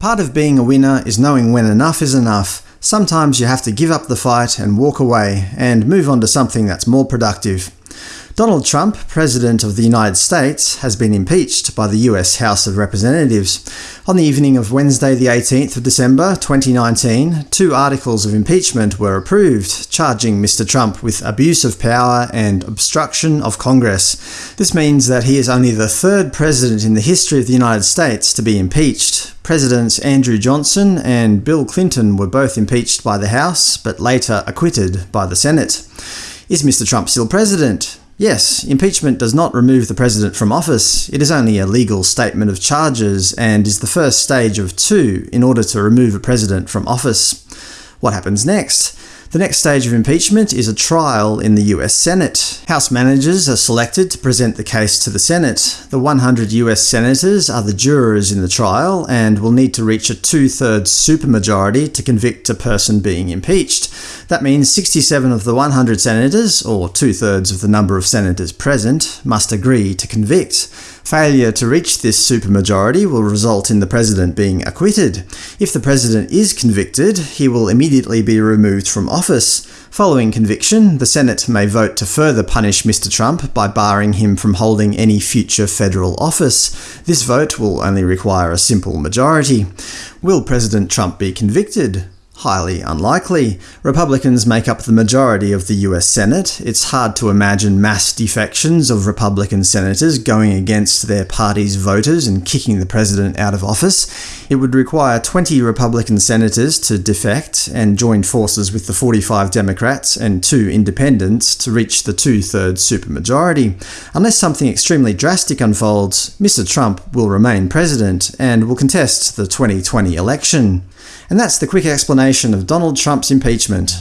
Part of being a winner is knowing when enough is enough. Sometimes you have to give up the fight and walk away, and move on to something that's more productive. Donald Trump, President of the United States, has been impeached by the US House of Representatives. On the evening of Wednesday the 18th of December 2019, two articles of impeachment were approved, charging Mr Trump with abuse of power and obstruction of Congress. This means that he is only the third president in the history of the United States to be impeached. Presidents Andrew Johnson and Bill Clinton were both impeached by the House, but later acquitted by the Senate. Is Mr Trump still president? Yes, impeachment does not remove the president from office, it is only a legal statement of charges, and is the first stage of two in order to remove a president from office. What happens next? The next stage of impeachment is a trial in the US Senate. House managers are selected to present the case to the Senate. The 100 US senators are the jurors in the trial, and will need to reach a two-thirds supermajority to convict a person being impeached. That means 67 of the 100 senators, or two-thirds of the number of senators present, must agree to convict. Failure to reach this supermajority will result in the president being acquitted. If the president is convicted, he will immediately be removed from office. Following conviction, the Senate may vote to further punish Mr Trump by barring him from holding any future federal office. This vote will only require a simple majority. Will President Trump be convicted? Highly unlikely. Republicans make up the majority of the US Senate. It's hard to imagine mass defections of Republican senators going against their party's voters and kicking the president out of office. It would require 20 Republican senators to defect and join forces with the 45 Democrats and two independents to reach the two-thirds supermajority. Unless something extremely drastic unfolds, Mr Trump will remain president and will contest the 2020 election. And that's the quick explanation of Donald Trump's impeachment.